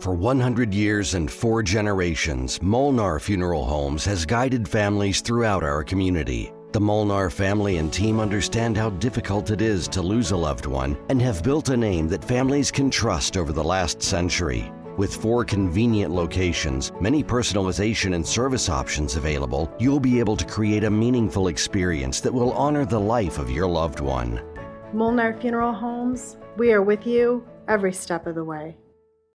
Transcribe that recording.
For 100 years and four generations, Molnar Funeral Homes has guided families throughout our community. The Molnar family and team understand how difficult it is to lose a loved one and have built a name that families can trust over the last century. With four convenient locations, many personalization and service options available, you'll be able to create a meaningful experience that will honor the life of your loved one. Molnar Funeral Homes, we are with you every step of the way.